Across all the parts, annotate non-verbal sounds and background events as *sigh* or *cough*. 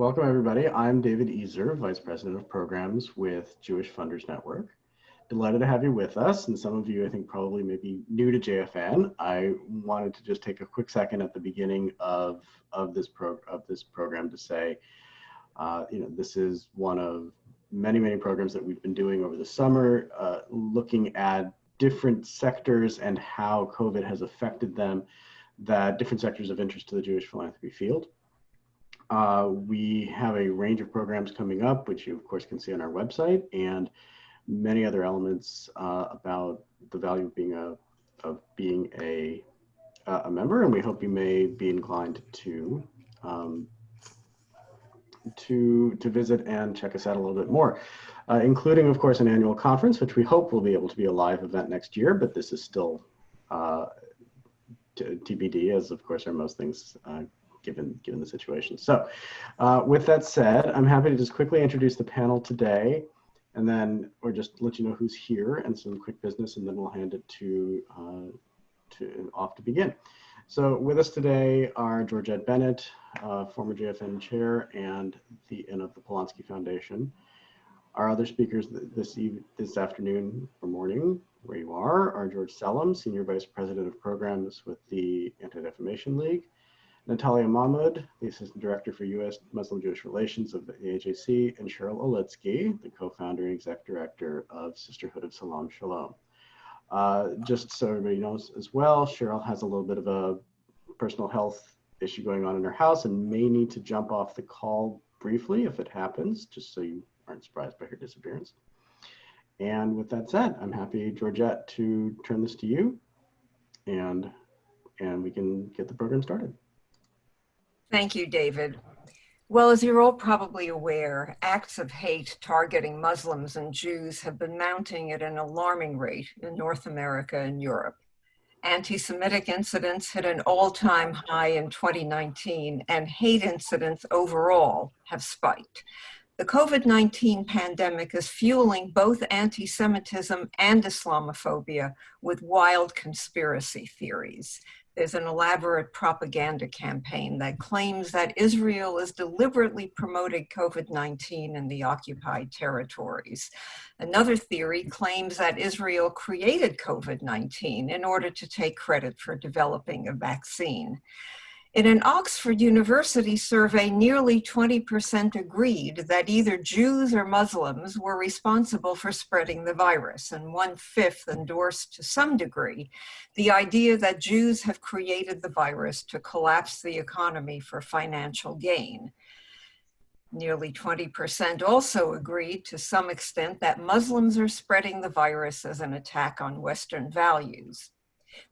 Welcome everybody. I'm David Ezer, Vice President of Programs with Jewish Funders Network. Delighted to have you with us. And some of you, I think, probably may be new to JFN. I wanted to just take a quick second at the beginning of, of, this, pro of this program to say, uh, you know, this is one of many, many programs that we've been doing over the summer, uh, looking at different sectors and how COVID has affected them, that different sectors of interest to the Jewish philanthropy field. Uh, we have a range of programs coming up, which you of course can see on our website, and many other elements uh, about the value of being a of being a a member, and we hope you may be inclined to um, to to visit and check us out a little bit more, uh, including of course an annual conference, which we hope will be able to be a live event next year, but this is still uh, TBD, as of course are most things uh, given, given the situation. So uh, with that said, I'm happy to just quickly introduce the panel today and then, or just let you know who's here and some quick business, and then we'll hand it to, uh, to off to begin. So with us today are Georgette Bennett, uh, former JFN chair and the and of the Polonsky Foundation. Our other speakers this this afternoon or morning, where you are, are George Selim, Senior Vice President of Programs with the Anti-Defamation League, Natalia Mahmoud, the Assistant Director for U.S. Muslim-Jewish Relations of the AJC, and Sheryl Olitzky, the co-founder and exec director of Sisterhood of Salaam Shalom. Uh, just so everybody knows as well, Cheryl has a little bit of a personal health issue going on in her house and may need to jump off the call briefly if it happens, just so you aren't surprised by her disappearance. And with that said, I'm happy, Georgette, to turn this to you and, and we can get the program started. Thank you, David. Well, as you're all probably aware, acts of hate targeting Muslims and Jews have been mounting at an alarming rate in North America and Europe. Anti-Semitic incidents hit an all-time high in 2019 and hate incidents overall have spiked. The COVID-19 pandemic is fueling both anti-Semitism and Islamophobia with wild conspiracy theories there's an elaborate propaganda campaign that claims that Israel is deliberately promoting COVID-19 in the occupied territories. Another theory claims that Israel created COVID-19 in order to take credit for developing a vaccine. In an Oxford University survey, nearly 20% agreed that either Jews or Muslims were responsible for spreading the virus, and one-fifth endorsed to some degree the idea that Jews have created the virus to collapse the economy for financial gain. Nearly 20% also agreed to some extent that Muslims are spreading the virus as an attack on Western values.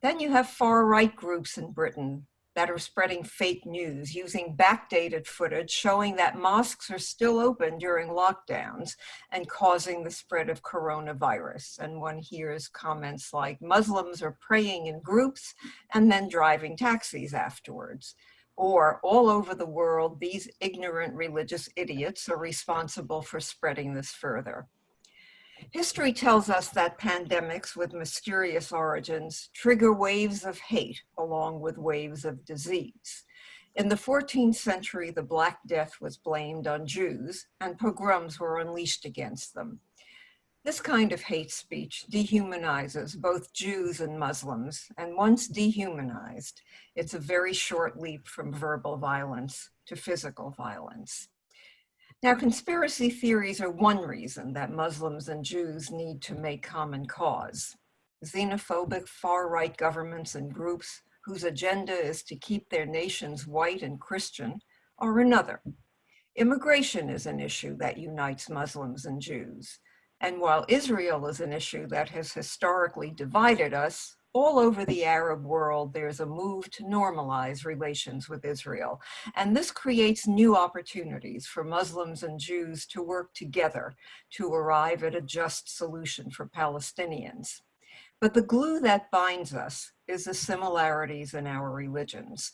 Then you have far-right groups in Britain that are spreading fake news using backdated footage showing that mosques are still open during lockdowns and causing the spread of coronavirus. And one hears comments like Muslims are praying in groups and then driving taxis afterwards. Or all over the world, these ignorant religious idiots are responsible for spreading this further. History tells us that pandemics with mysterious origins trigger waves of hate along with waves of disease. In the 14th century, the Black Death was blamed on Jews and pogroms were unleashed against them. This kind of hate speech dehumanizes both Jews and Muslims, and once dehumanized, it's a very short leap from verbal violence to physical violence. Now, conspiracy theories are one reason that Muslims and Jews need to make common cause. Xenophobic far-right governments and groups whose agenda is to keep their nations white and Christian are another. Immigration is an issue that unites Muslims and Jews. And while Israel is an issue that has historically divided us, all over the Arab world, there's a move to normalize relations with Israel. And this creates new opportunities for Muslims and Jews to work together to arrive at a just solution for Palestinians. But the glue that binds us is the similarities in our religions.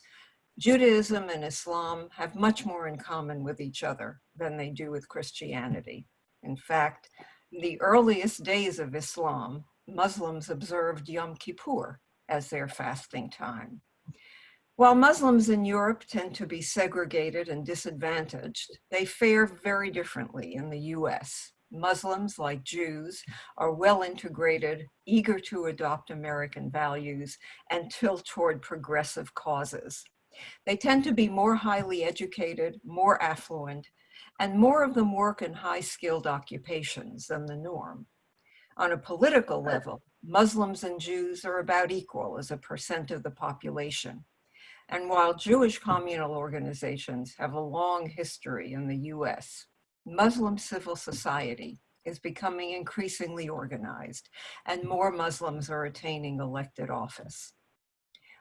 Judaism and Islam have much more in common with each other than they do with Christianity. In fact, the earliest days of Islam Muslims observed Yom Kippur as their fasting time. While Muslims in Europe tend to be segregated and disadvantaged, they fare very differently in the US. Muslims, like Jews, are well integrated, eager to adopt American values, and tilt toward progressive causes. They tend to be more highly educated, more affluent, and more of them work in high skilled occupations than the norm. On a political level, Muslims and Jews are about equal as a percent of the population. And while Jewish communal organizations have a long history in the US, Muslim civil society is becoming increasingly organized and more Muslims are attaining elected office.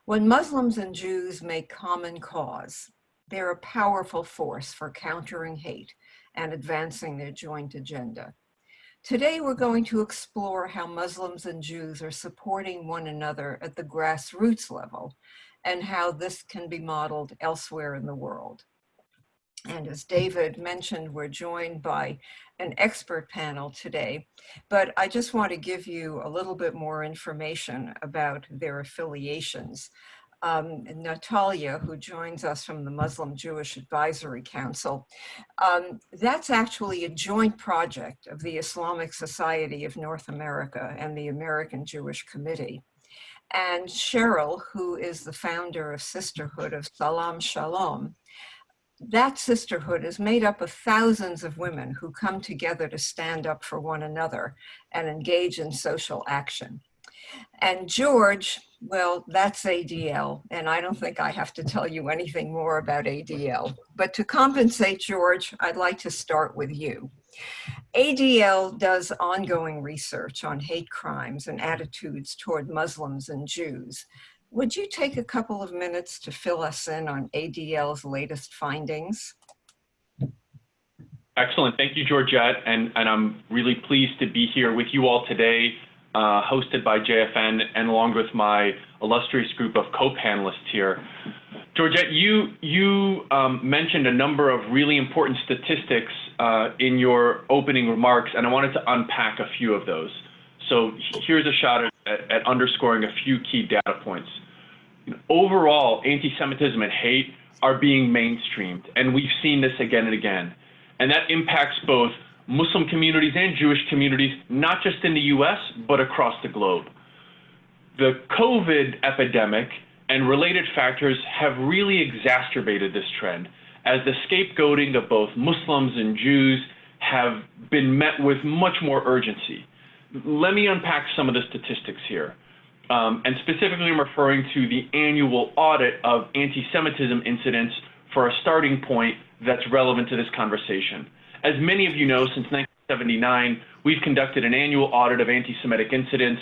When Muslims and Jews make common cause, they're a powerful force for countering hate and advancing their joint agenda. Today, we're going to explore how Muslims and Jews are supporting one another at the grassroots level and how this can be modeled elsewhere in the world. And as David mentioned, we're joined by an expert panel today, but I just want to give you a little bit more information about their affiliations. Um, Natalia, who joins us from the Muslim Jewish Advisory Council, um, that's actually a joint project of the Islamic Society of North America and the American Jewish Committee. And Sheryl, who is the founder of Sisterhood of Salaam Shalom, that sisterhood is made up of thousands of women who come together to stand up for one another and engage in social action. And George, well, that's ADL, and I don't think I have to tell you anything more about ADL. But to compensate George, I'd like to start with you. ADL does ongoing research on hate crimes and attitudes toward Muslims and Jews. Would you take a couple of minutes to fill us in on ADL's latest findings? Excellent. Thank you, Georgette. And, and I'm really pleased to be here with you all today, uh, hosted by JFN and along with my illustrious group of co-panelists here. Georgette, you, you um, mentioned a number of really important statistics uh, in your opening remarks, and I wanted to unpack a few of those. So here's a shot at, at underscoring a few key data points. Overall, anti-Semitism and hate are being mainstreamed, and we've seen this again and again. And that impacts both Muslim communities and Jewish communities, not just in the US, but across the globe. The COVID epidemic and related factors have really exacerbated this trend as the scapegoating of both Muslims and Jews have been met with much more urgency. Let me unpack some of the statistics here. Um, and specifically, I'm referring to the annual audit of anti Semitism incidents for a starting point that's relevant to this conversation. As many of you know, since 1979, we've conducted an annual audit of anti Semitic incidents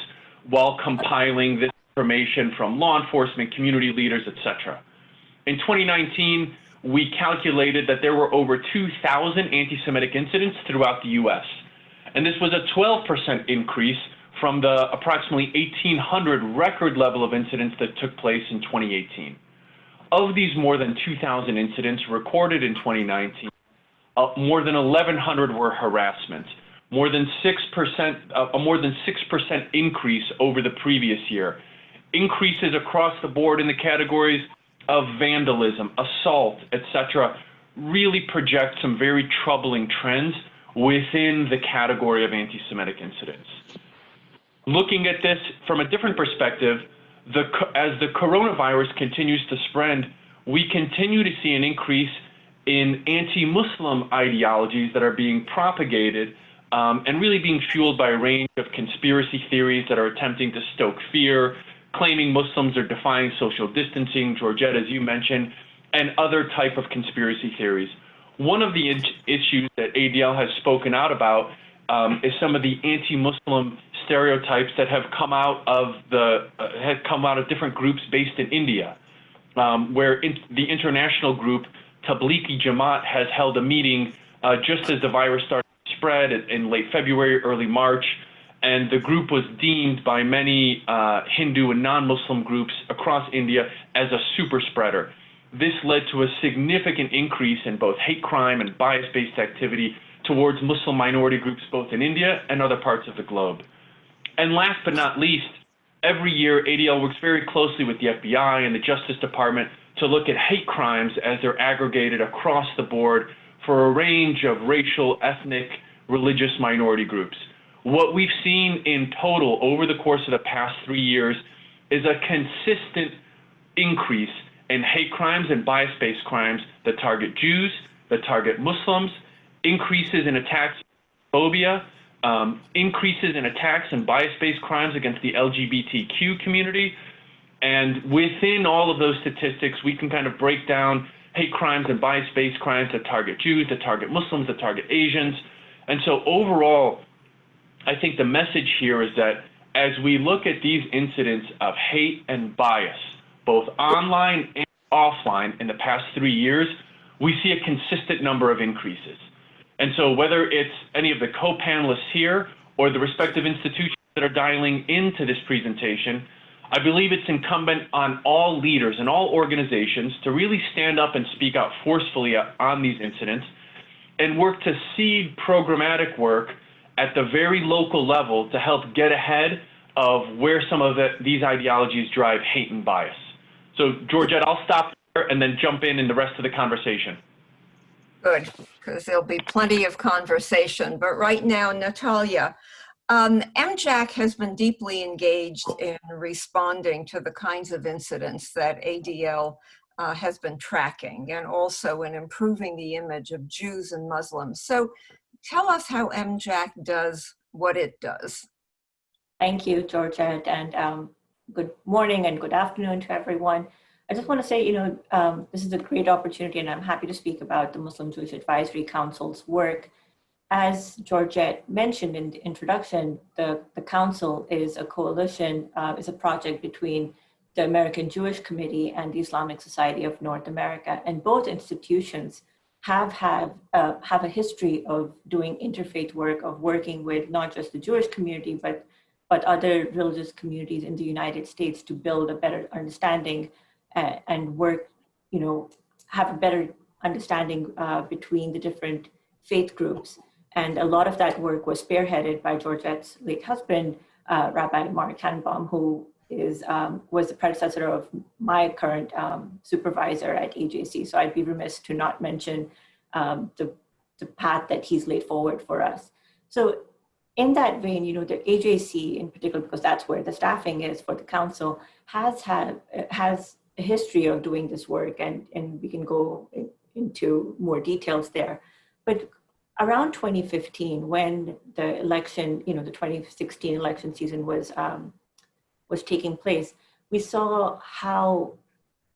while compiling this information from law enforcement, community leaders, etc. In 2019, we calculated that there were over 2,000 anti Semitic incidents throughout the US. And this was a 12% increase from the approximately 1,800 record level of incidents that took place in 2018. Of these more than 2,000 incidents recorded in 2019, uh, more than 1,100 were harassment, more than 6%, uh, a more than 6% increase over the previous year. Increases across the board in the categories of vandalism, assault, etc., really project some very troubling trends within the category of anti-Semitic incidents. Looking at this from a different perspective, the, as the coronavirus continues to spread, we continue to see an increase in anti-Muslim ideologies that are being propagated um, and really being fueled by a range of conspiracy theories that are attempting to stoke fear, claiming Muslims are defying social distancing, Georgette, as you mentioned, and other type of conspiracy theories. One of the issues that ADL has spoken out about um, is some of the anti-Muslim stereotypes that have come out of the uh, have come out of different groups based in India, um, where in, the international group Tablighi Jamaat has held a meeting uh, just as the virus started to spread in late February, early March, and the group was deemed by many uh, Hindu and non-Muslim groups across India as a super spreader. This led to a significant increase in both hate crime and bias-based activity towards Muslim minority groups both in India and other parts of the globe. And last but not least, every year ADL works very closely with the FBI and the Justice Department to look at hate crimes as they're aggregated across the board for a range of racial, ethnic, religious minority groups. What we've seen in total over the course of the past three years is a consistent increase in hate crimes and bias-based crimes that target Jews, that target Muslims, increases in attacks phobia, um, increases in attacks and bias-based crimes against the LGBTQ community. And within all of those statistics, we can kind of break down hate crimes and bias-based crimes that target Jews, that target Muslims, that target Asians. And so overall, I think the message here is that as we look at these incidents of hate and bias, both online and offline in the past three years, we see a consistent number of increases. And so whether it's any of the co-panelists here or the respective institutions that are dialing into this presentation, I believe it's incumbent on all leaders and all organizations to really stand up and speak out forcefully uh, on these incidents and work to seed programmatic work at the very local level to help get ahead of where some of the, these ideologies drive hate and bias. So Georgette, I'll stop there and then jump in in the rest of the conversation. Good, because there'll be plenty of conversation. But right now, Natalia, um, MJAC has been deeply engaged in responding to the kinds of incidents that ADL uh, has been tracking and also in improving the image of Jews and Muslims. So tell us how MJAC does what it does. Thank you, Georgette, and um, good morning and good afternoon to everyone. I just want to say, you know, um, this is a great opportunity and I'm happy to speak about the Muslim Jewish Advisory Council's work. As Georgette mentioned in the introduction, the, the council is a coalition, uh, is a project between the American Jewish Committee and the Islamic Society of North America. And both institutions have had uh, have a history of doing interfaith work, of working with not just the Jewish community, but but other religious communities in the United States to build a better understanding uh, and work, you know, have a better understanding uh, between the different faith groups. And a lot of that work was spearheaded by Georgette's late husband, uh, Rabbi Marc Tanenbaum, who is um, was the predecessor of my current um, supervisor at AJC. So I'd be remiss to not mention um, the, the path that he's laid forward for us. So in that vein, you know, the AJC in particular, because that's where the staffing is for the council, has had has a history of doing this work, and and we can go in, into more details there. But around 2015, when the election, you know, the 2016 election season was um, was taking place, we saw how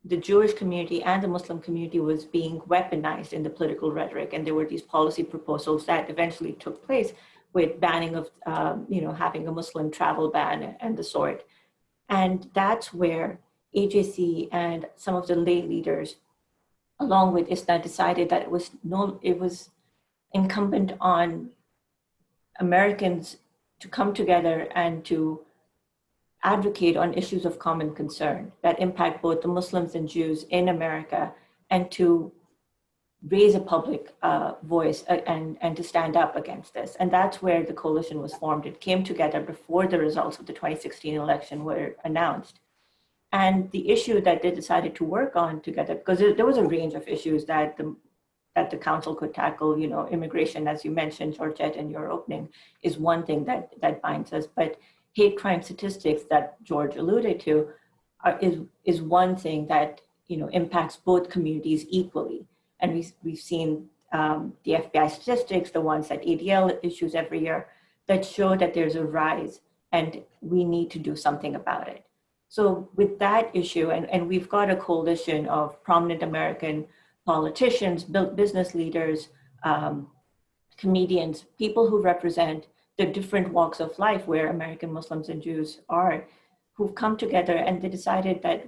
the Jewish community and the Muslim community was being weaponized in the political rhetoric. And there were these policy proposals that eventually took place with banning of, um, you know, having a Muslim travel ban and the sort. And that's where AJC and some of the lay leaders, along with ISNA, decided that it was no, it was incumbent on Americans to come together and to advocate on issues of common concern that impact both the Muslims and Jews in America and to raise a public uh, voice uh, and, and to stand up against this. And that's where the coalition was formed. It came together before the results of the 2016 election were announced. And the issue that they decided to work on together, because there was a range of issues that the that the council could tackle, you know, immigration, as you mentioned, Georgette, in your opening, is one thing that that binds us. But hate crime statistics that George alluded to are, is, is one thing that you know impacts both communities equally. And we, we've seen um, the FBI statistics, the ones that ADL issues every year, that show that there's a rise and we need to do something about it. So with that issue, and, and we've got a coalition of prominent American politicians, business leaders, um, comedians, people who represent the different walks of life where American Muslims and Jews are, who've come together and they decided that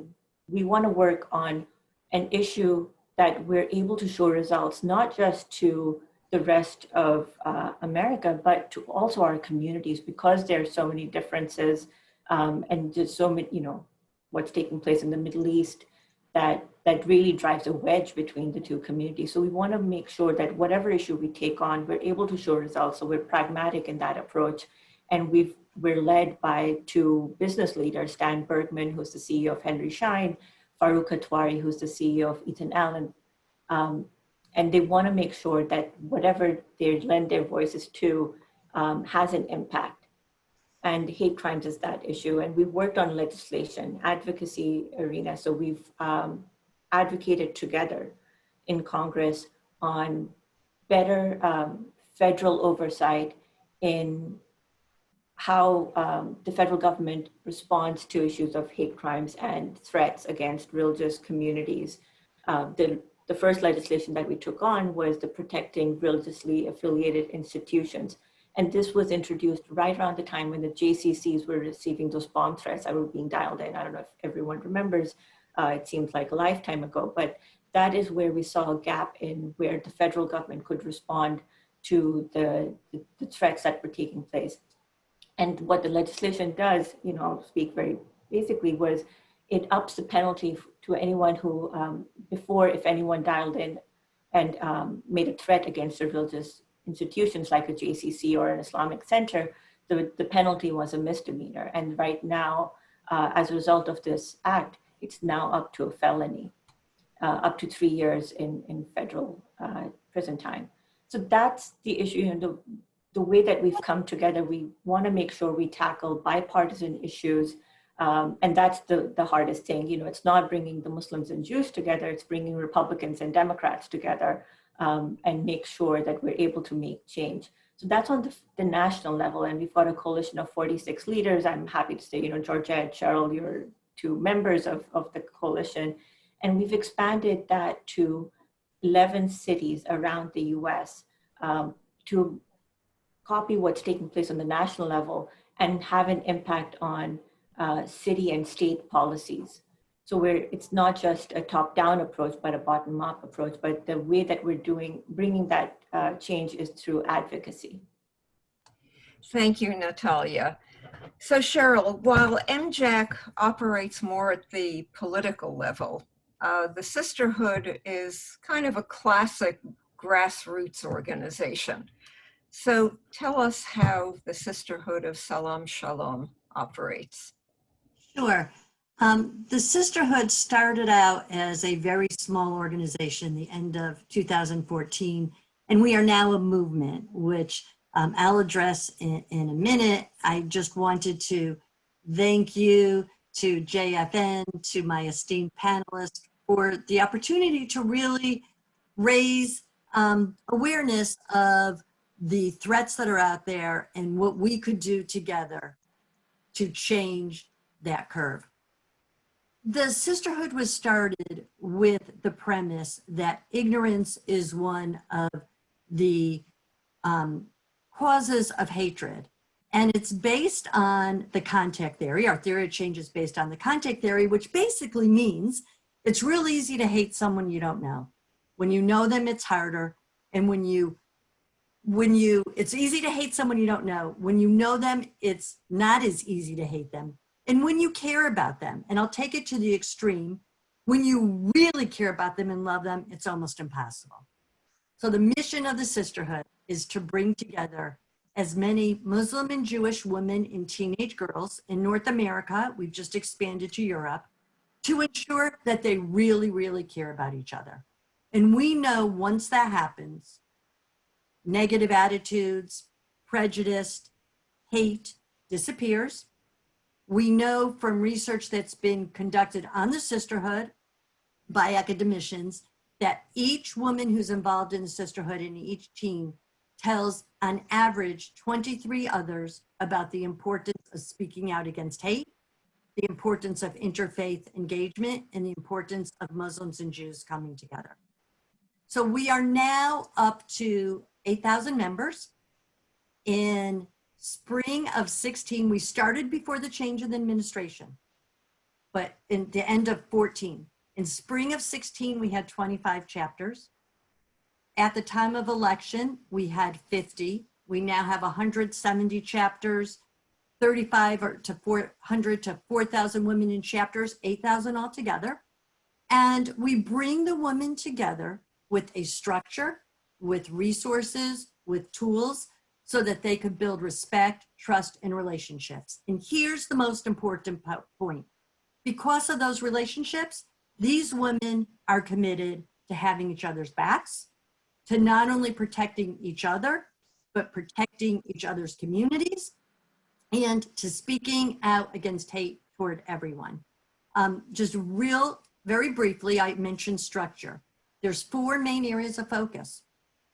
we want to work on an issue that we're able to show results, not just to the rest of uh, America, but to also our communities because there are so many differences um, and just so many, you know, what's taking place in the Middle East that that really drives a wedge between the two communities. So we want to make sure that whatever issue we take on, we're able to show results. So we're pragmatic in that approach. And we've, we're led by two business leaders, Stan Bergman, who's the CEO of Henry Schein, Farooq Kathwari, who's the CEO of Ethan Allen. Um, and they want to make sure that whatever they lend their voices to um, has an impact. And hate crimes is that issue. And we've worked on legislation, advocacy arena. So we've um, advocated together in Congress on better um, federal oversight in how um, the federal government responds to issues of hate crimes and threats against religious communities. Uh, the, the first legislation that we took on was the Protecting Religiously Affiliated Institutions. And this was introduced right around the time when the JCCs were receiving those bomb threats that were being dialed in. I don't know if everyone remembers, uh, it seems like a lifetime ago, but that is where we saw a gap in where the federal government could respond to the, the, threats that were taking place. And what the legislation does, you know, speak very basically, was it ups the penalty to anyone who, um, before if anyone dialed in and um, made a threat against religious institutions like a JCC or an Islamic center, the, the penalty was a misdemeanor. And right now, uh, as a result of this act, it's now up to a felony, uh, up to three years in, in federal uh, prison time. So that's the issue. And the, the way that we've come together, we want to make sure we tackle bipartisan issues. Um, and that's the, the hardest thing. You know, it's not bringing the Muslims and Jews together, it's bringing Republicans and Democrats together um, and make sure that we're able to make change. So that's on the, the, national level. And we've got a coalition of 46 leaders. I'm happy to say, you know, Georgette, Sheryl, you're two members of, of the coalition. And we've expanded that to 11 cities around the US um, to copy what's taking place on the national level and have an impact on uh, city and state policies. So where it's not just a top-down approach, but a bottom-up approach, but the way that we're doing, bringing that uh, change is through advocacy. Thank you, Natalia. So Sheryl, while MJAC operates more at the political level, uh, the Sisterhood is kind of a classic grassroots organization. So tell us how the Sisterhood of Salaam Shalom operates. Sure. Um, the Sisterhood started out as a very small organization, the end of 2014, and we are now a movement, which um, I'll address in, in a minute. I just wanted to thank you to JFN, to my esteemed panelists for the opportunity to really raise um, awareness of the threats that are out there and what we could do together to change that curve. The sisterhood was started with the premise that ignorance is one of the um, causes of hatred. And it's based on the contact theory. Our theory of change is based on the contact theory, which basically means it's real easy to hate someone you don't know. When you know them, it's harder. And when you, when you, it's easy to hate someone you don't know. When you know them, it's not as easy to hate them. And when you care about them, and I'll take it to the extreme, when you really care about them and love them, it's almost impossible. So the mission of the sisterhood is to bring together as many Muslim and Jewish women and teenage girls in North America, we've just expanded to Europe, to ensure that they really, really care about each other. And we know once that happens, negative attitudes, prejudice, hate disappears. We know from research that's been conducted on the sisterhood by academicians that each woman who's involved in the sisterhood and each team tells on average 23 others about the importance of speaking out against hate, the importance of interfaith engagement, and the importance of Muslims and Jews coming together. So we are now up to 8,000 members. In spring of 16, we started before the change in the administration, but in the end of 14. In spring of 16, we had 25 chapters. At the time of election, we had 50. We now have 170 chapters, 35 to 400 to 4,000 women in chapters, 8,000 altogether. And we bring the women together with a structure, with resources, with tools, so that they could build respect, trust, and relationships. And here's the most important point. Because of those relationships, These women are committed to having each other's backs, to not only protecting each other, but protecting each other's communities, and to speaking out against hate toward everyone. Um, just real, very briefly, I mentioned structure. There's four main areas of focus.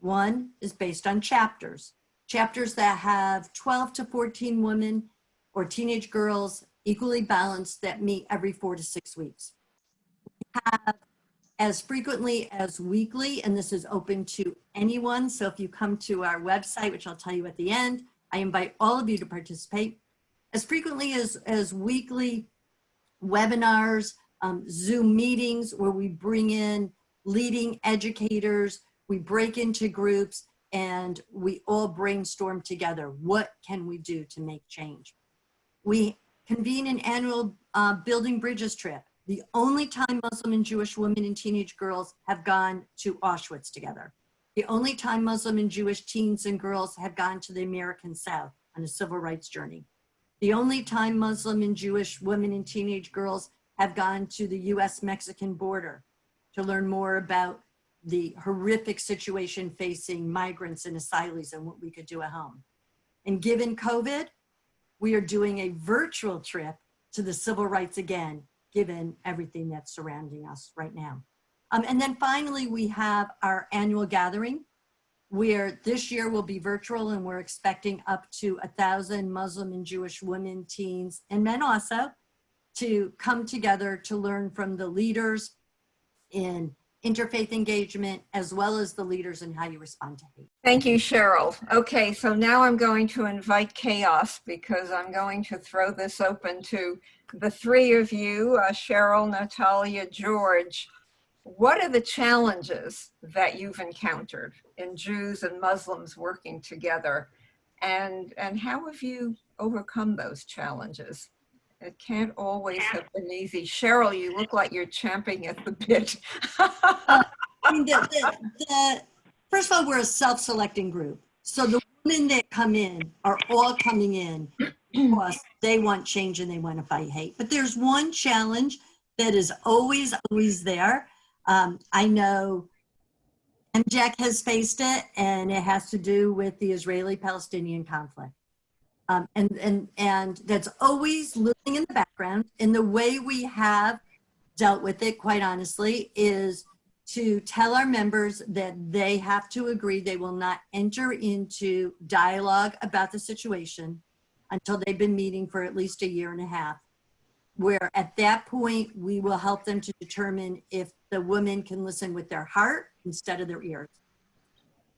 One is based on chapters, chapters that have 12 to 14 women or teenage girls equally balanced that meet every four to six weeks. We have as frequently as weekly, and this is open to anyone. So if you come to our website, which I'll tell you at the end, I invite all of you to participate. As frequently as, as weekly webinars, um, Zoom meetings where we bring in leading educators, we break into groups and we all brainstorm together. What can we do to make change? We convene an annual uh, Building Bridges trip. The only time Muslim and Jewish women and teenage girls have gone to Auschwitz together. The only time Muslim and Jewish teens and girls have gone to the American South on a civil rights journey. The only time Muslim and Jewish women and teenage girls have gone to the US-Mexican border to learn more about the horrific situation facing migrants and asylees and what we could do at home. And given COVID, we are doing a virtual trip to the civil rights again, given everything that's surrounding us right now. Um, and then finally, we have our annual gathering where this year will be virtual and we're expecting up to a thousand Muslim and Jewish women, teens, and men also to come together to learn from the leaders in interfaith engagement, as well as the leaders in how you respond to hate. Thank you, Sheryl. Okay, so now I'm going to invite chaos because I'm going to throw this open to the three of you, uh, Sheryl, Natalia, George. What are the challenges that you've encountered in Jews and Muslims working together? And, and how have you overcome those challenges? It can't always have been easy. Sheryl, you look like you're champing at the bit. I mean, the, the, the, first of all, we're a self-selecting group. So the women that come in are all coming in because they want change and they want to fight hate. But there's one challenge that is always, always there. Um, I know MJAC has faced it and it has to do with the Israeli-Palestinian conflict. Um, and, and, and that's always looming in the background. And the way we have dealt with it, quite honestly, is to tell our members that they have to agree they will not enter into dialogue about the situation until they've been meeting for at least a year and a half. Where at that point, we will help them to determine if the woman can listen with their heart instead of their ears.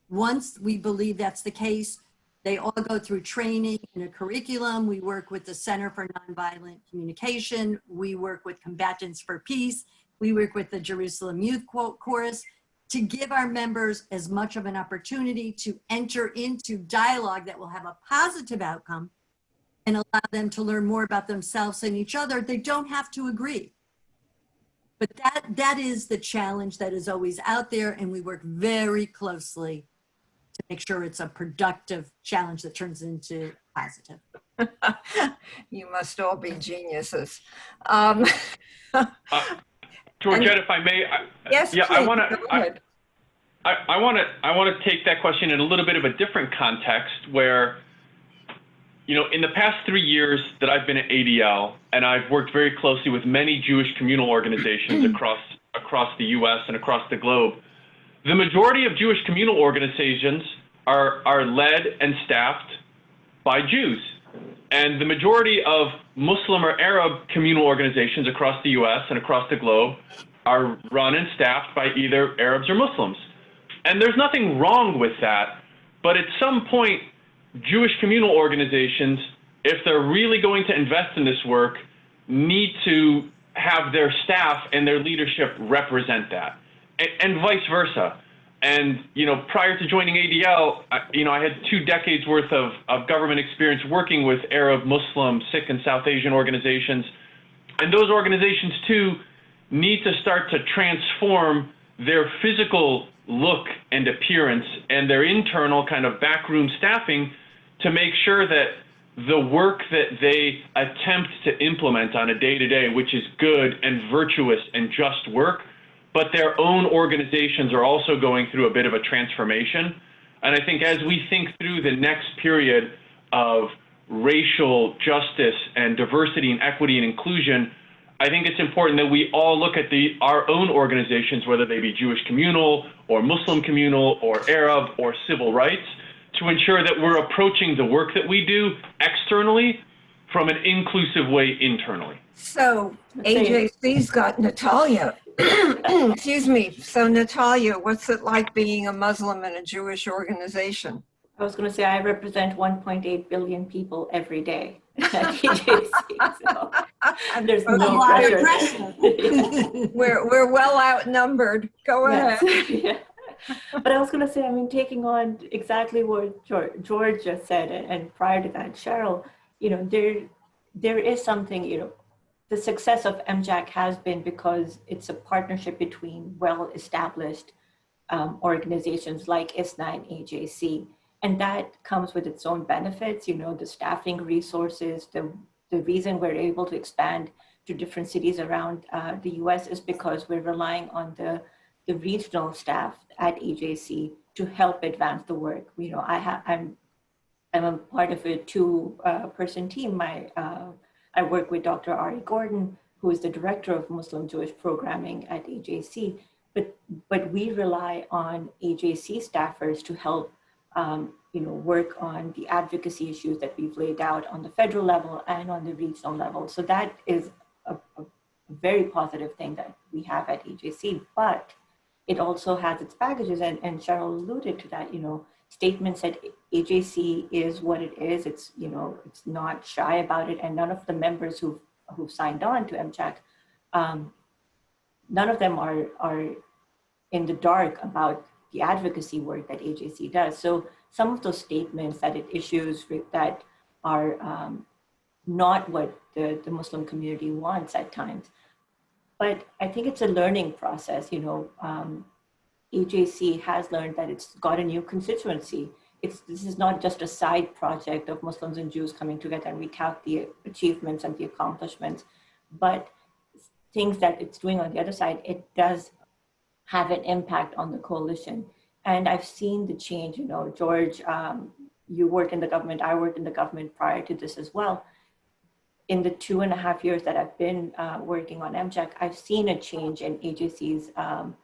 Once we believe that's the case, they all go through training and a curriculum. We work with the Center for Nonviolent Communication. We work with Combatants for Peace. We work with the Jerusalem Youth Quote Chorus to give our members as much of an opportunity to enter into dialogue that will have a positive outcome and allow them to learn more about themselves and each other. They don't have to agree. But that, that is the challenge that is always out there and we work very closely to make sure it's a productive challenge that turns into positive. *laughs* you must all be geniuses. Um, *laughs* uh, Georgette, if I may, I, yes, yeah, please, I want to. I, I want to. I want to take that question in a little bit of a different context, where, you know, in the past three years that I've been at ADL, and I've worked very closely with many Jewish communal organizations *clears throat* across across the U.S. and across the globe the majority of Jewish communal organizations are, are led and staffed by Jews. And the majority of Muslim or Arab communal organizations across the US and across the globe are run and staffed by either Arabs or Muslims. And there's nothing wrong with that. But at some point, Jewish communal organizations, if they're really going to invest in this work, need to have their staff and their leadership represent that and vice versa. And you know, prior to joining ADL, I, you know, I had two decades worth of, of government experience working with Arab, Muslim, Sikh, and South Asian organizations, and those organizations too need to start to transform their physical look and appearance and their internal kind of backroom staffing to make sure that the work that they attempt to implement on a day to day, which is good and virtuous and just work, but their own organizations are also going through a bit of a transformation. And I think as we think through the next period of racial justice and diversity and equity and inclusion, I think it's important that we all look at the our own organizations, whether they be Jewish communal or Muslim communal or Arab or civil rights, to ensure that we're approaching the work that we do externally from an inclusive way internally. So AJC's got Natalia. *clears throat* Excuse me. So Natalia, what's it like being a Muslim in a Jewish organization? I was going to say I represent 1.8 billion people every day *laughs* at AJC. *laughs* So *laughs* there's A no lot of pressure. pressure. We're, we're well outnumbered. Go ahead. Yes. yeah. *laughs* But I was going to say, I mean, taking on exactly what George, just said, and, and prior to that, Sheryl, you know, there, there is something, you know, the success of MJAC has been because it's a partnership between well-established um, organizations like ISNA and AJC. And that comes with its own benefits, you know, the staffing resources, the, the reason we're able to expand to different cities around uh, the US is because we're relying on the, the regional staff at AJC to help advance the work. You know, I have, I'm, I'm a part of a two uh, person team. My, uh, I work with Dr. Ari Gordon, who is the director of Muslim Jewish programming at AJC. But, but we rely on AJC staffers to help um, you know, work on the advocacy issues that we've laid out on the federal level and on the regional level. So that is a, a very positive thing that we have at AJC, but it also has its baggages and, and Sheryl alluded to that, you know, statements that AJC is what it is. It's, you know, it's not shy about it. And none of the members who've, who've signed on to MJAC, um, none of them are, are in the dark about the advocacy work that AJC does. So some of those statements that it issues that are um, not what the, the Muslim community wants at times. But I think it's a learning process. You know, um, AJC has learned that it's got a new constituency. It's, this is not just a side project of Muslims and Jews coming together and recount the achievements and the accomplishments, but things that it's doing on the other side, it does have an impact on the coalition. And I've seen the change, you know, George, um, you worked in the government, I worked in the government prior to this as well. In the two and a half years that I've been uh, working on MJAC, I've seen a change in AJC's um,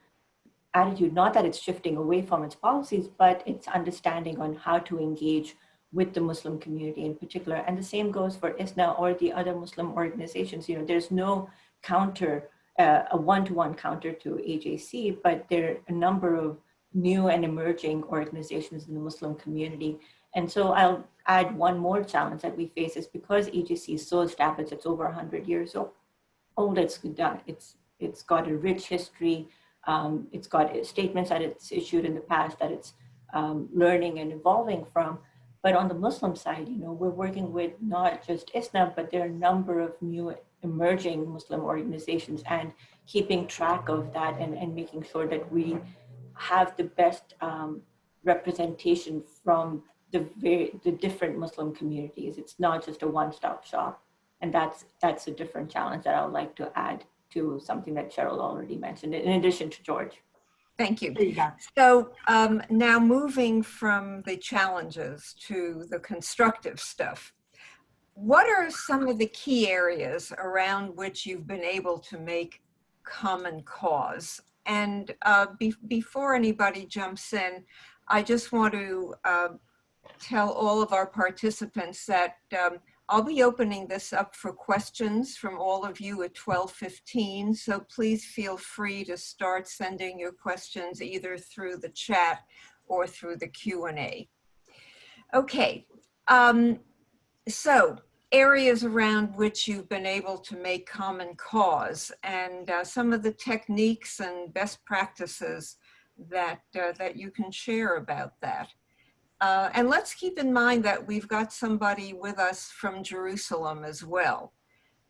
attitude, not that it's shifting away from its policies, but its understanding on how to engage with the Muslim community in particular. And the same goes for ISNA or the other Muslim organizations. You know, there's no counter, uh, a one-to-one counter to AJC, but there are a number of new and emerging organizations in the Muslim community. And so I'll add one more challenge that we face is because AJC is so established, it's over 100 years old, it's, it's, it's got a rich history, um, it's got statements that it's issued in the past that it's um, learning and evolving from. But on the Muslim side, you know, we're working with not just ISNA, but there are a number of new emerging Muslim organizations and keeping track of that and, and making sure that we have the best um, representation from the very the different Muslim communities. It's not just a one-stop shop, and that's that's a different challenge that I would like to add to something that Sheryl already mentioned. In addition to George. Thank you. You. So um, now moving from the challenges to the constructive stuff, what are some of the key areas around which you've been able to make common cause? And uh, be before anybody jumps in, I just want to uh, tell all of our participants that um, I'll be opening this up for questions from all of you at 12:15. So please feel free to start sending your questions either through the chat or through the Q&A. Okay, um, so areas around which you've been able to make common cause and uh, some of the techniques and best practices that, uh, that you can share about that. Uh, and let's keep in mind that we've got somebody with us from Jerusalem as well.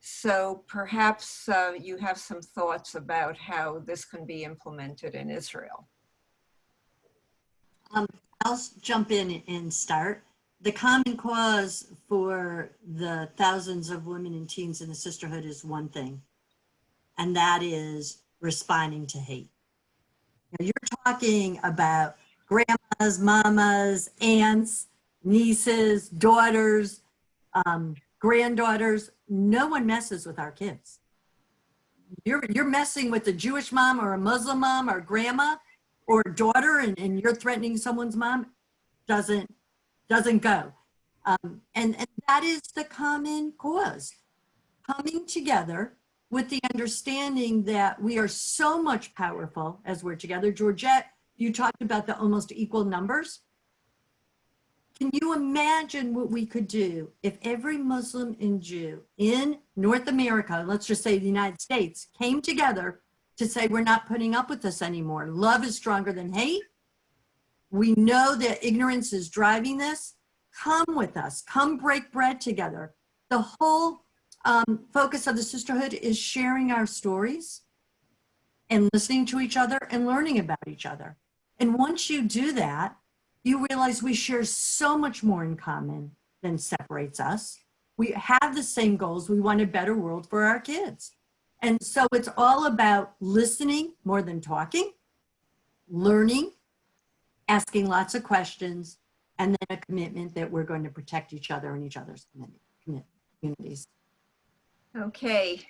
So perhaps uh, you have some thoughts about how this can be implemented in Israel. Um, I'll jump in and start. the common cause for the thousands of women and teens in the sisterhood is one thing, and that is responding to hate. Now, You're talking about grandmas, mamas, aunts, nieces, daughters, um, granddaughters. No one messes with our kids. You're, you're messing with a Jewish mom or a Muslim mom or grandma or daughter and, and you're threatening someone's mom doesn't doesn't go um, and and that is the common cause coming together with the understanding that we are so much powerful as we're together georgette you talked about the almost equal numbers can you imagine what we could do if every muslim and jew in north america let's just say the united states came together to say we're not putting up with this anymore. Love is stronger than hate. We know that ignorance is driving this. Come with us. Come break bread together. The whole um, focus of the sisterhood is sharing our stories and listening to each other and learning about each other. And once you do that, you realize we share so much more in common than separates us. We have the same goals. We want a better world for our kids. And so it's all about listening more than talking, learning, asking lots of questions, and then a commitment that we're going to protect each other and each other's communities. Okay,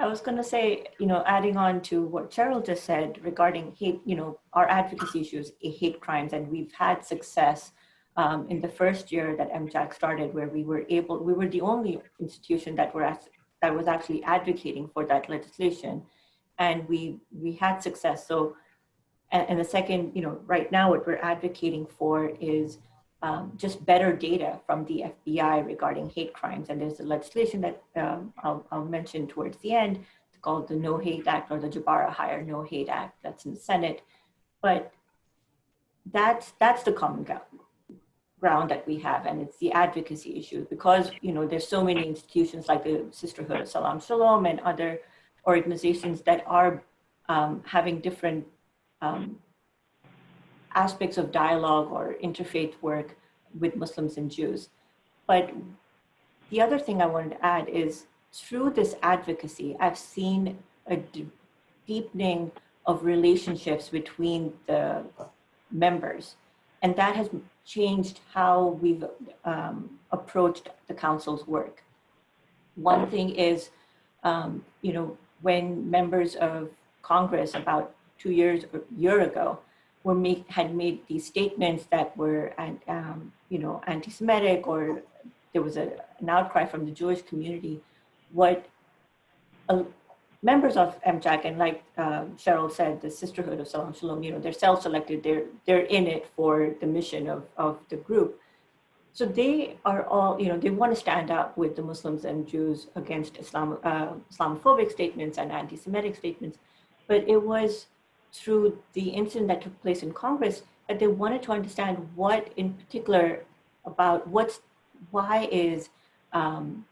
I was going to say, you know, adding on to what Sheryl just said regarding hate, you know, our advocacy issues, eh, hate crimes, and we've had success um, in the first year that MJAC started, where we were able, we were the only institution that were that was actually advocating for that legislation, and we we had success. So, and, and the second, you know, right now what we're advocating for is um, just better data from the FBI regarding hate crimes. And there's a legislation that um, I'll, I'll mention towards the end it's called the No Hate Act or the Jabara Heyer No Hate Act that's in the Senate. But that's, that's the common ground, that we have and it's the advocacy issue because you know there's so many institutions like the sisterhood of salaam shalom and other organizations that are um, having different um, aspects of dialogue or interfaith work with Muslims and Jews. But the other thing I wanted to add is through this advocacy, I've seen a deepening of relationships between the members. And that has changed how we've um, approached the council's work. One thing is, um, you know, when members of Congress about two years or year ago were make, had made these statements that were, um, you know, anti-Semitic or there was a, an outcry from the Jewish community. What uh, members of MJAC and like uh, Sheryl said, the Sisterhood of Salaam Shalom, you know, they're self-selected. They're they're in it for the mission of of the group. So they are all, you know, they want to stand up with the Muslims and Jews against Islam, uh, Islamophobic statements and anti-Semitic statements. But it was through the incident that took place in Congress that they wanted to understand what in particular about what's, why is um,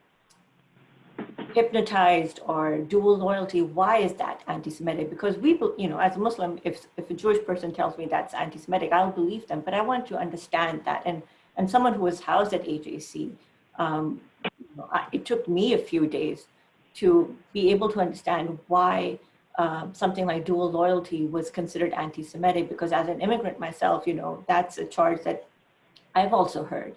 hypnotized or dual loyalty, why is that anti-Semitic? Because we, you know, as a Muslim, if, if a Jewish person tells me that's anti-Semitic, I'll believe them, but I want to understand that. And, and someone who was housed at AJC, um, you know, I, it took me a few days to be able to understand why um, something like dual loyalty was considered anti-Semitic because as an immigrant myself, you know, that's a charge that I've also heard.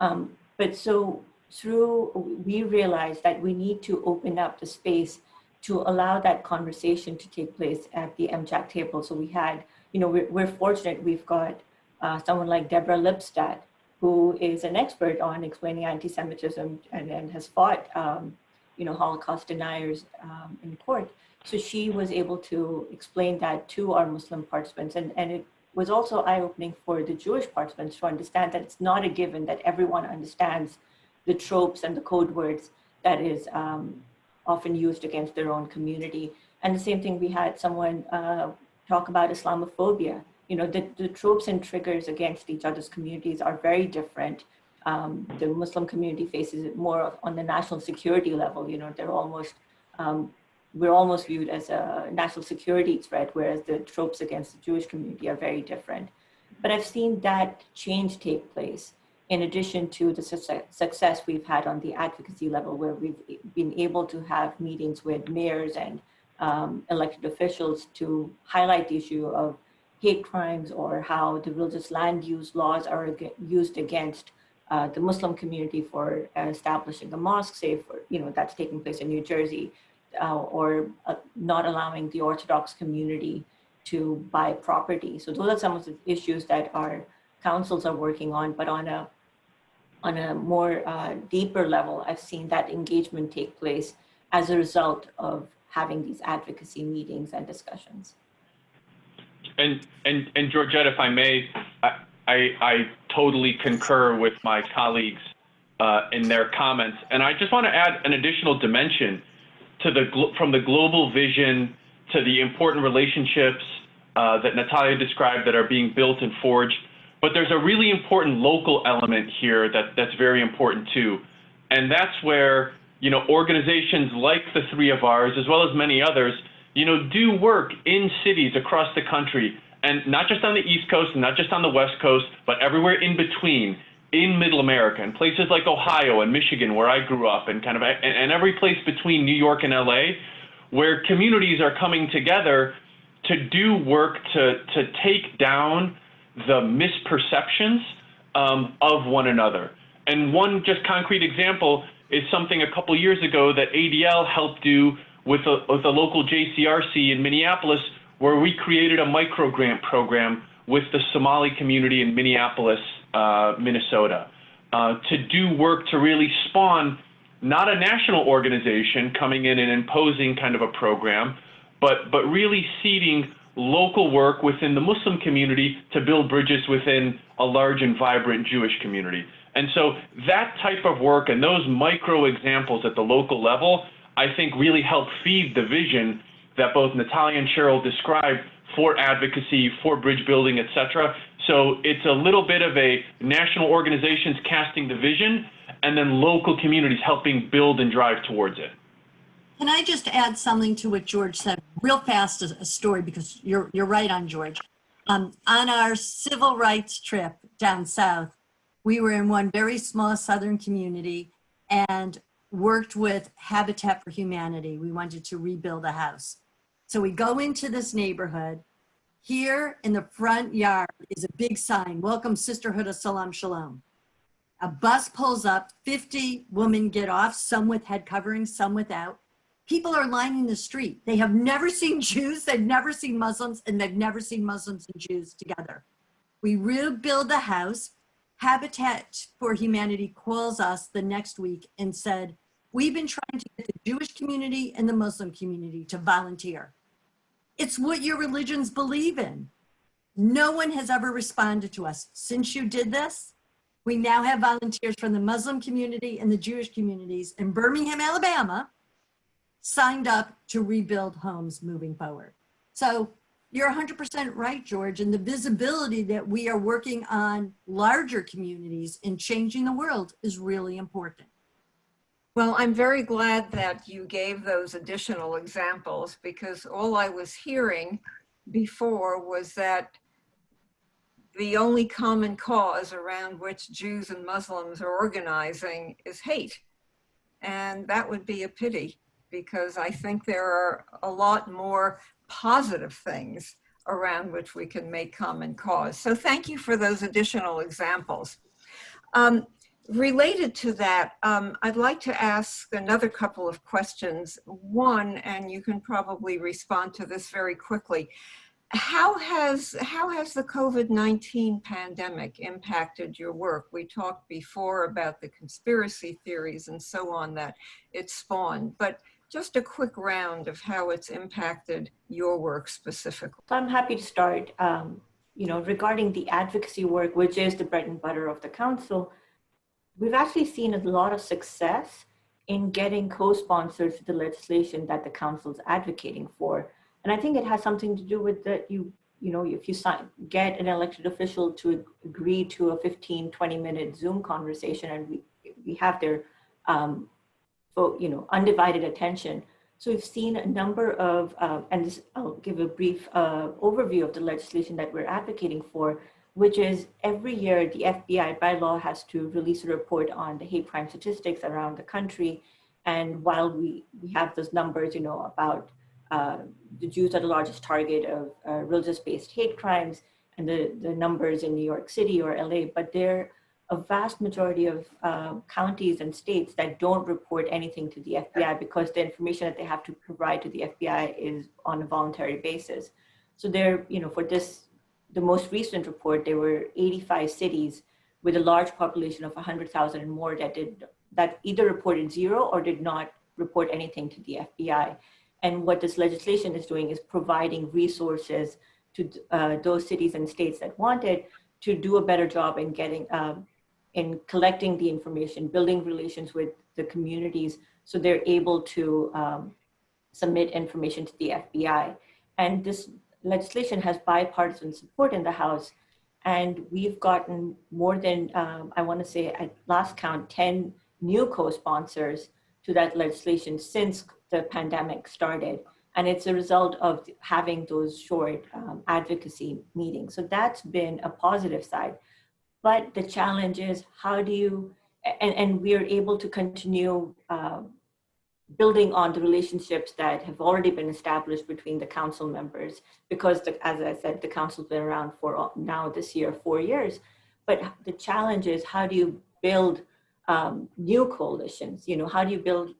Um, but so through, we realized that we need to open up the space to allow that conversation to take place at the MJAC table. So we had, you know, we're, we're fortunate we've got uh, someone like Deborah Lipstadt, who is an expert on explaining anti-Semitism and, and has fought, um, you know, Holocaust deniers um, in court. So she was able to explain that to our Muslim participants. And, and it was also eye-opening for the Jewish participants to understand that it's not a given that everyone understands the tropes and the code words that is um, often used against their own community. And the same thing, we had someone uh, talk about Islamophobia. You know, the, the tropes and triggers against each other's communities are very different. Um, the Muslim community faces it more on the national security level. You know, they're almost um, we're almost viewed as a national security threat, whereas the tropes against the Jewish community are very different. But I've seen that change take place. in addition to the success, we've had on the advocacy level where we've been able to have meetings with mayors and um, elected officials to highlight the issue of hate crimes or how the religious land use laws are used against uh, the Muslim community for uh, establishing a mosque, say for, you know, that's taking place in New Jersey, uh, or uh, not allowing the Orthodox community to buy property. So those are some of the issues that our councils are working on, but on a on a more uh, deeper level, I've seen that engagement take place as a result of having these advocacy meetings and discussions. And, and, and Georgette, if I may, I, I, I totally concur with my colleagues uh, in their comments. And I just want to add an additional dimension to the, from the global vision to the important relationships uh, that Natalia described that are being built and forged. But there's a really important local element here that, that's very important too. And that's where, you know, organizations like the three of ours, as well as many others, you know, do work in cities across the country, and not just on the East Coast and not just on the West Coast, but everywhere in between, in Middle America, and places like Ohio and Michigan, where I grew up, and kind of, and, and every place between New York and LA, where communities are coming together to do work to to take down the misperceptions um, of one another. And one just concrete example is something a couple years ago that ADL helped do with a, with a local JCRC in Minneapolis, where we created a micro grant program with the Somali community in Minneapolis, uh, Minnesota, uh, to do work to really spawn not a national organization coming in and imposing kind of a program, but but really seeding local work within the Muslim community to build bridges within a large and vibrant Jewish community. And so that type of work and those micro examples at the local level, I think really help feed the vision that both Natalia and Sheryl described for advocacy, for bridge building, et cetera. So it's a little bit of a national organizations casting the vision and then local communities helping build and drive towards it. Can I just add something to what George said real fast as a story because you're you're right on George. Um, on our civil rights trip down south, we were in one very small southern community and worked with Habitat for Humanity. We wanted to rebuild a house. So we go into this neighborhood. Here in the front yard is a big sign, Welcome Sisterhood of Salaam Shalom. A bus pulls up, 50 women get off, some with head coverings, some without people are lining the street. They have never seen *laughs* Jews, they've never seen Muslims, and they've never seen Muslims and Jews together. We rebuild the house. Habitat for Humanity calls us the next week and said, We've been trying to get the Jewish community and the Muslim community to volunteer. It's what your religions believe in. No one has ever responded to us. Since you did this, we now have volunteers from the Muslim community and the Jewish communities in Birmingham, Alabama, signed up to rebuild homes moving forward. So you're 100% right, George, and the visibility that we are working on larger communities and changing the world is really important. Well, I'm very glad that you gave those additional examples because all I was hearing before was that the only common cause around which Jews and Muslims are organizing is hate. And that would be a pity because I think there are a lot more positive things around which we can make common cause. So thank you for those additional examples. Um, related to that, um, I'd like to ask another couple of questions. One, and you can probably respond to this very quickly. How has, how has the COVID-19 pandemic impacted your work? We talked before about the conspiracy theories and so on that it spawned, but just a quick round of how it's impacted your work specifically. So I'm happy to start. Um, you know, regarding the advocacy work, which is the bread and butter of the council, we've actually seen a lot of success in getting co-sponsors to the legislation that the council is advocating for. And I think it has something to do with that you, you know, if you sign, get an elected official to agree to a 15, 20 minute Zoom conversation and we, we have their um, you know, undivided attention. So we've seen a number of, uh, and this, I'll give a brief uh, overview of the legislation that we're advocating for. Which is every year the FBI by law has to release a report on the hate crime statistics around the country. And while we, we have those numbers, you know, about uh, the Jews are the largest target of uh, religious-based hate crimes and the, the numbers in New York City or LA, but there a vast majority of uh, counties and states that don't report anything to the FBI because the information that they have to provide to the FBI is on a voluntary basis. So there, you know, for this, the most recent report, there were 85 cities with a large population of 100,000 and more that did that either reported zero or did not report anything to the FBI. And what this legislation is doing is providing resources to uh, those cities and states that want it to do a better job in getting um, in collecting the information, building relations with the communities so they're able to um, submit information to the FBI. And this legislation has bipartisan support in the House. And we've gotten more than, um, I want to say at last count, 10 new co-sponsors to that legislation since the pandemic started. And it's a result of having those short um, advocacy meetings. So that's been a positive side. But the challenge is how do you, and, and we are able to continue uh, building on the relationships that have already been established between the council members, because the, as I said, the council's been around for now this year, four years. But the challenge is how do you build um, new coalitions? You know, how do you build,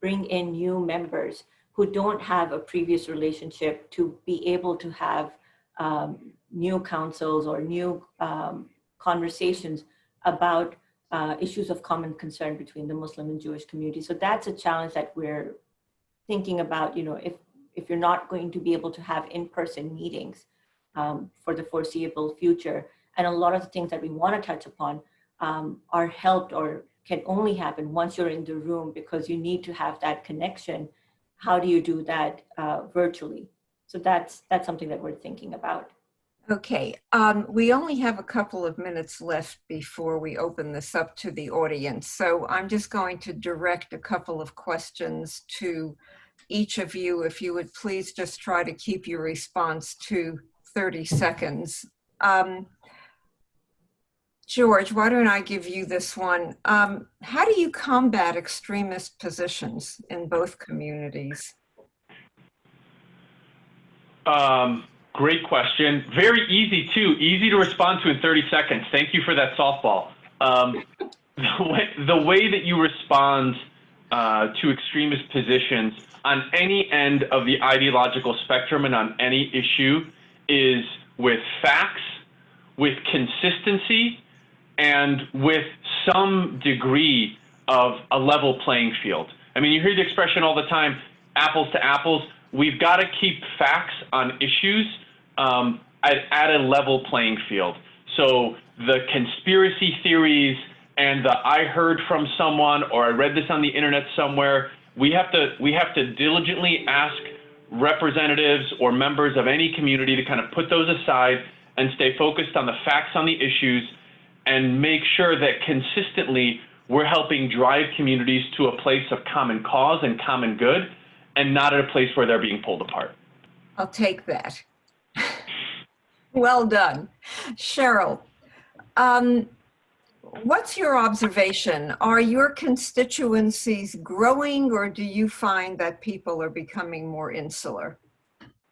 bring in new members who don't have a previous relationship to be able to have um, new councils or new um, conversations about uh, issues of common concern between the Muslim and Jewish community. So that's a challenge that we're thinking about, you know, if, if you're not going to be able to have in-person meetings um, for the foreseeable future, and a lot of the things that we want to touch upon um, are helped or can only happen once you're in the room because you need to have that connection. How do you do that uh, virtually? So that's, that's something that we're thinking about. Okay, um, we only have a couple of minutes left before we open this up to the audience. So I'm just going to direct a couple of questions to each of you. If you would please just try to keep your response to 30 seconds. Um, George, why don't I give you this one? Um, how do you combat extremist positions in both communities? Um, Great question. Very easy too. Easy to respond to in 30 seconds. Thank you for that softball. Um, *laughs* the, way, the, way, that you respond uh, to extremist positions on any end of the ideological spectrum and on any issue is with facts, with consistency, and with some degree of a level playing field. I mean, you hear the expression all the time, apples to apples. We've got to keep facts on issues um, at, at a level playing field. So the conspiracy theories and the I heard from someone or I read this on the internet somewhere, we have to we have to diligently ask representatives or members of any community to kind of put those aside and stay focused on the facts on the issues and make sure that consistently we're helping drive communities to a place of common cause and common good and not at a place where they're being pulled apart. I'll take that. Well done. Sheryl, um, what's your observation? Are your constituencies growing or do you find that people are becoming more insular?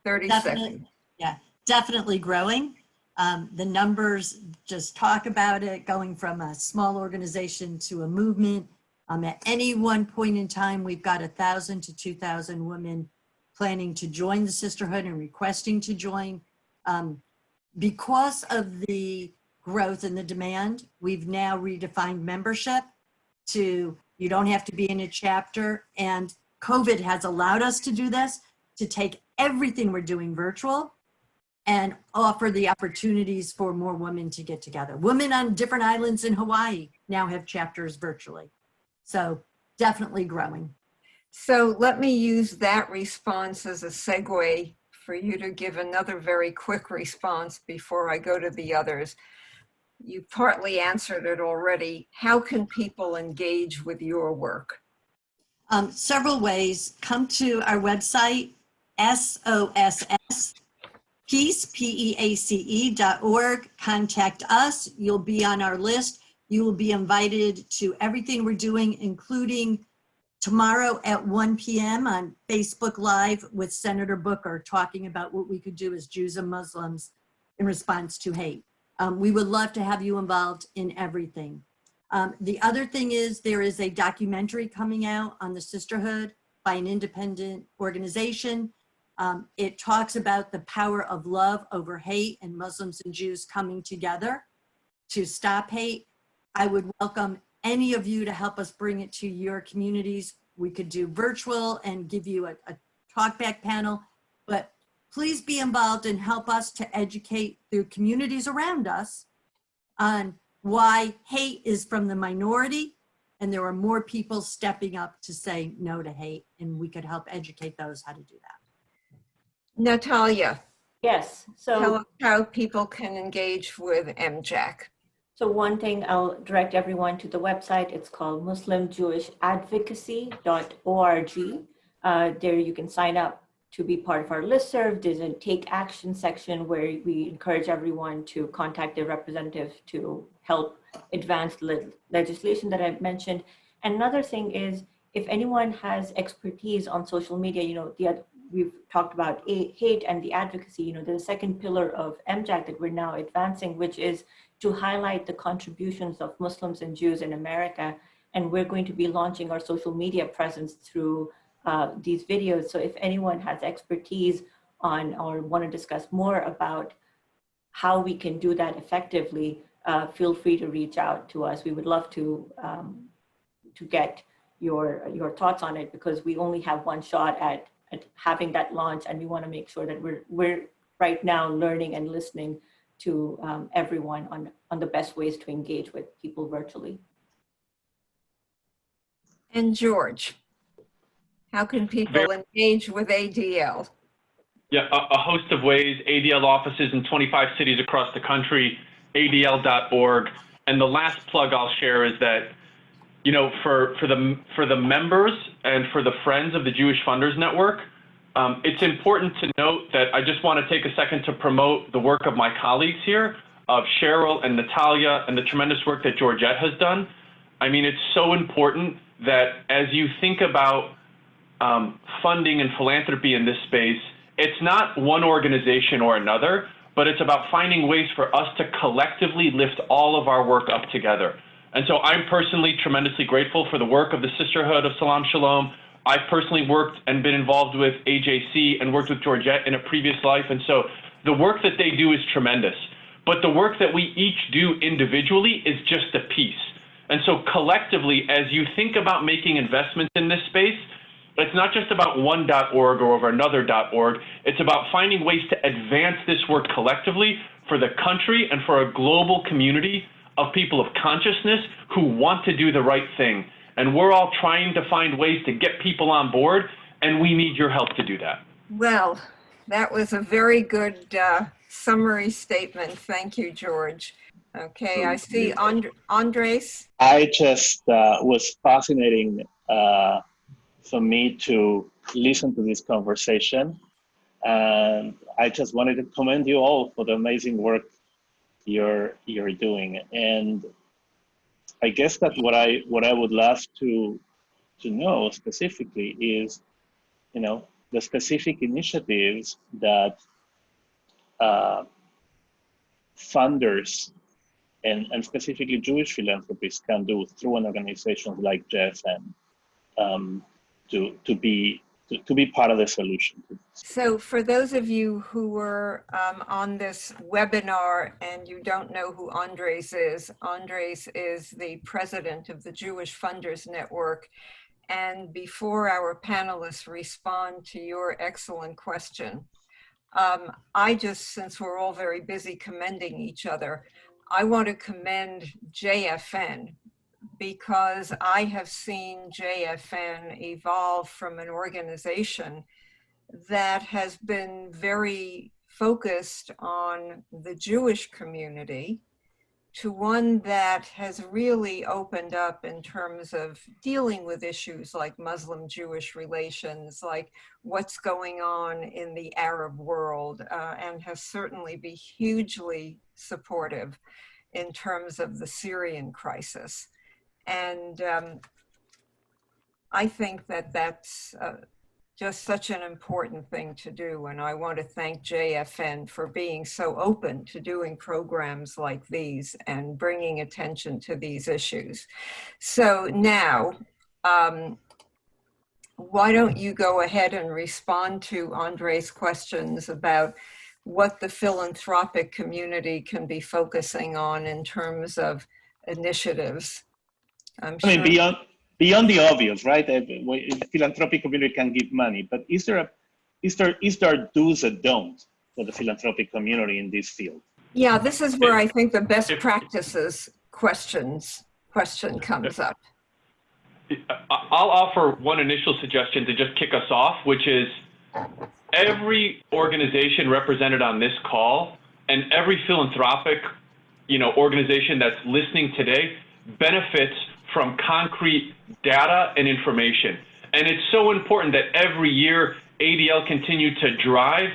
30 Definitely, seconds. yeah, definitely growing. Um, the numbers just talk about it going from a small organization to a movement. Um, at any one point in time, we've got a thousand to 2,000 women planning to join the sisterhood and requesting to join. Um, because of the growth and the demand, we've now redefined membership to you don't have to be in a chapter and COVID has allowed us to do this, to take everything we're doing virtual and offer the opportunities for more women to get together. Women on different islands in Hawaii now have chapters virtually. So definitely growing. So let me use that response as a segue for you to give another very quick response before I go to the others. You partly answered it already. How can people engage with your work? Um, several ways. Come to our website, SOSS, peace, P-E-A-C-E dot org. Contact us. You'll be on our list. You will be invited to everything we're doing, including tomorrow at 1 PM on Facebook Live with Senator Booker, talking about what we could do as Jews and Muslims in response to hate. Um, we would love to have you involved in everything. Um, the other thing is there is a documentary coming out on the sisterhood by an independent organization. Um, it talks about the power of love over hate and Muslims and Jews coming together to stop hate. I would welcome any of you to help us bring it to your communities. We could do virtual and give you a, a talkback panel, but please be involved and help us to educate the communities around us on why hate is from the minority and there are more people stepping up to say no to hate and we could help educate those how to do that. Natalia, Yes, tell so, us how people can engage with MJAC. So one thing, I'll direct everyone to the website. It's called muslimjewishadvocacy.org. Uh, There you can sign up to be part of our listserv. There's a take action section where we encourage everyone to contact their representative to help advance le- legislation that I've mentioned. Another thing is if anyone has expertise on social media, you know, the, we've talked about hate and the advocacy, you know, the second pillar of MJAC that we're now advancing, which is to highlight the contributions of Muslims and Jews in America. And we're going to be launching our social media presence through uh, these videos. So if anyone has expertise on or want to discuss more about how we can do that effectively, uh, feel free to reach out to us. We would love to um, to get your your thoughts on it because we only have one shot at having that launch, and we want to make sure that we're we're right now learning and listening to um, everyone on on the best ways to engage with people virtually. And George, how can people engage with ADL? Yeah, a, a host of ways, ADL offices in 25 cities across the country, adl.org. And the last plug I'll share is that, you know, for, for, the, for the members and for the friends of the Jewish Funders Network, um, it's important to note that I just want to take a second to promote the work of my colleagues here, of Sheryl and Natalia, and the tremendous work that Georgette has done. I mean, it's so important that as you think about um, funding and philanthropy in this space, it's not one organization or another, but it's about finding ways for us to collectively lift all of our work up together. And so I'm personally tremendously grateful for the work of the Sisterhood of Salaam Shalom. I've personally worked and been involved with AJC and worked with Georgette in a previous life. And so the work that they do is tremendous. But the work that we each do individually is just a piece. And so collectively, as you think about making investments in this space, it's not just about one .org or over another .org. It's about finding ways to advance this work collectively for the country and for a global community of people of consciousness who want to do the right thing. And we're all trying to find ways to get people on board, and we need your help to do that. Well, that was a very good uh, summary statement. Thank you, George. Okay, I see And- Andres. I just uh, was fascinating uh, for me to listen to this conversation, and I just wanted to commend you all for the amazing work you're you're doing. And I guess that what I what I would love to to know specifically is, you know, the specific initiatives that uh, funders and, and specifically Jewish philanthropists can do through an organization like JFN um, to, to, be, to, to be part of the solution. So for those of you who were um, on this webinar and you don't know who Andres is, Andres is the president of the Jewish Funders Network. And before our panelists respond to your excellent question, um, I just, since we're all very busy commending each other, I want to commend JFN because I have seen JFN evolve from an organization that has been very focused on the Jewish community to one that has really opened up in terms of dealing with issues like Muslim-Jewish relations, like what's going on in the Arab world, uh, and has certainly been hugely supportive in terms of the Syrian crisis. And um, I think that that's uh, just such an important thing to do. And I want to thank JFN for being so open to doing programs like these and bringing attention to these issues. So now, um, why don't you go ahead and respond to Andre's questions about what the philanthropic community can be focusing on in terms of initiatives? I'm I mean, beyond beyond the obvious, right? The philanthropic community can give money, but is there a is there is there do's and don'ts for the philanthropic community in this field? Yeah, this is where I think the best practices questions question comes up. I- I'll offer one initial suggestion to just kick us off, which is every organization represented on this call and every philanthropic, you know, organization that's listening today benefits from concrete data and information. And it's so important that every year ADL continue to drive,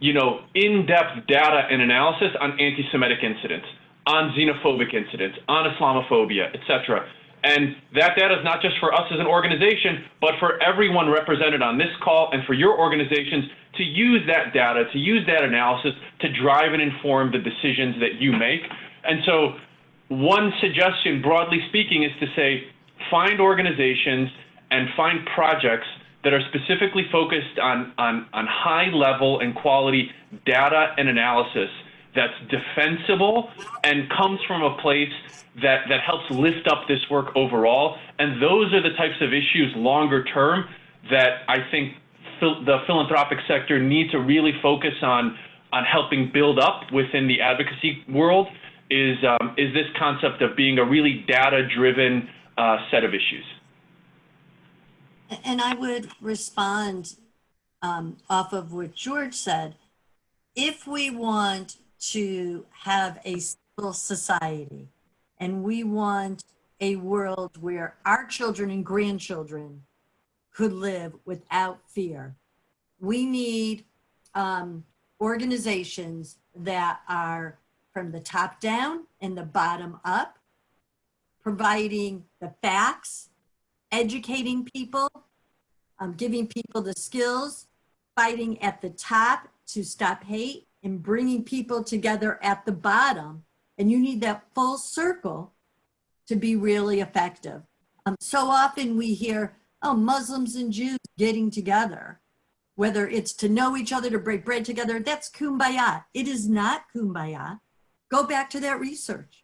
you know, in-depth data and analysis on anti-Semitic incidents, on xenophobic incidents, on Islamophobia, et cetera. And that data is not just for us as an organization, but for everyone represented on this call and for your organizations to use that data, to use that analysis to drive and inform the decisions that you make. And so one suggestion, broadly speaking, is to say, find organizations and find projects that are specifically focused on, on, on high level and quality data and analysis that's defensible and comes from a place that, that helps lift up this work overall. And those are the types of issues longer term that I think the philanthropic sector needs to really focus on, on helping build up within the advocacy world is, um, is this concept of being a really data-driven uh, set of issues. And I would respond um, off of what George said. If we want to have a civil society and we want a world where our children and grandchildren could live without fear, we need um, organizations that are from the top down and the bottom up, providing the facts, educating people, um, giving people the skills, fighting at the top to stop hate, and bringing people together at the bottom. And you need that full circle to be really effective. Um, so often we hear, oh, Muslims and Jews getting together, whether it's to know each other, to break bread together, that's kumbaya. It is not kumbaya. Go back to that research.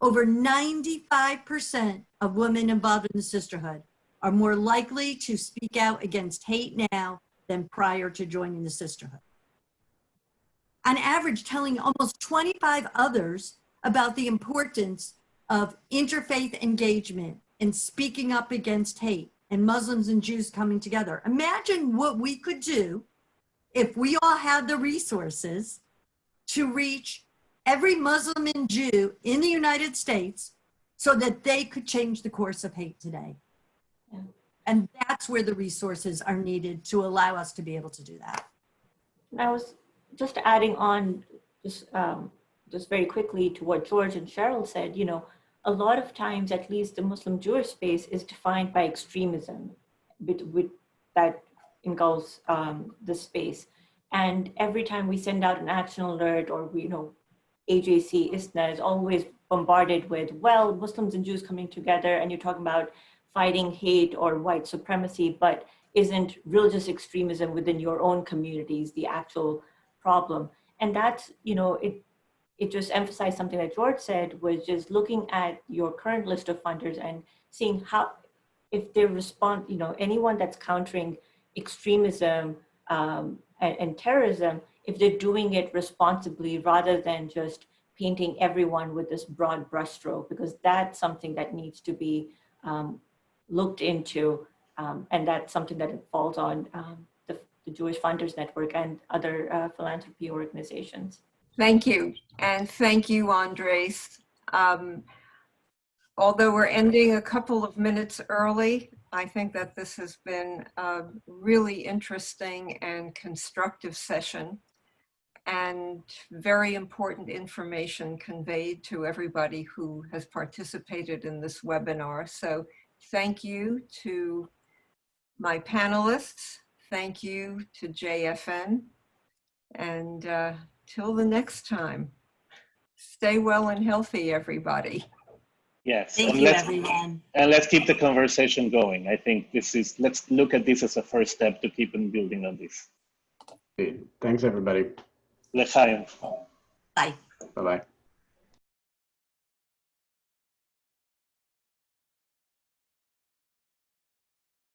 Over 95% of women involved in the sisterhood are more likely to speak out against hate now than prior to joining the sisterhood. On average, telling almost 25 others about the importance of interfaith engagement and speaking up against hate and Muslims and Jews coming together. Imagine what we could do if we all had the resources to reach every Muslim and Jew in the United States so that they could change the course of hate today. Yeah. And that's where the resources are needed to allow us to be able to do that. I was just adding on, just um, just very quickly to what George and Sheryl said. You know, a lot of times, at least the Muslim Jewish space is defined by extremism, with, with that engulfs um, the space. And every time we send out an action alert, or we, you know, AJC ISNA is always bombarded with, well, Muslims and Jews coming together, and you're talking about fighting hate or white supremacy, but isn't religious extremism within your own communities the actual problem? And that's, you know, it it just emphasized something that George said, was just looking at your current list of funders and seeing how, if they respond, you know, anyone that's countering extremism um, and, and terrorism, if they're doing it responsibly rather than just painting everyone with this broad brushstroke, because that's something that needs to be um, looked into. Um, and that's something that falls on um, the, the Jewish Funders Network and other uh, philanthropy organizations. Thank you. And thank you, Andres. Um, although we're ending a couple of minutes early, I think that this has been a really interesting and constructive session and very important information conveyed to everybody who has participated in this webinar. So thank you to my panelists. Thank you to JFN. And uh, till the next time, stay well and healthy, everybody. Yes. Thank and you, let's- everyone. And let's keep the conversation going. I think this is, let's look at this as a first step to keep on building on this. Thanks, everybody. L'chaim. Bye. Bye-bye.